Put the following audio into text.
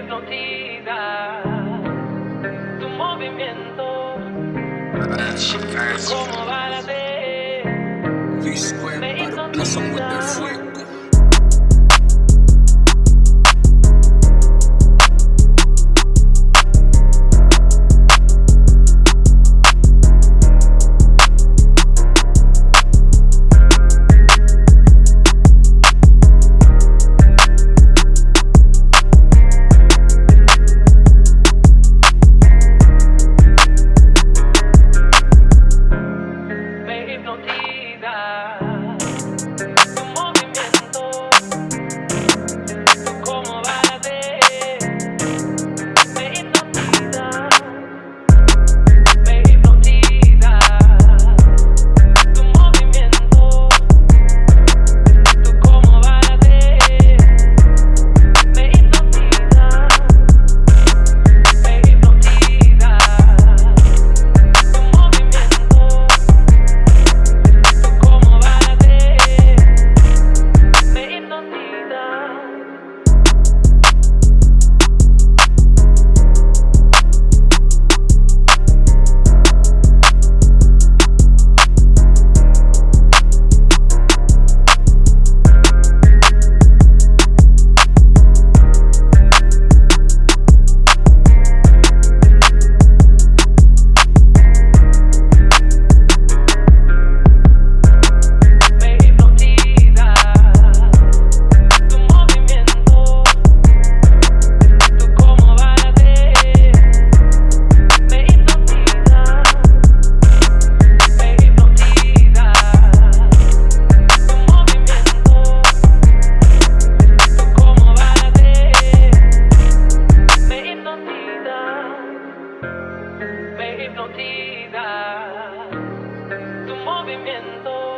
hipnotiza. Tu movimiento, como balade, me hipnotiza. movimiento.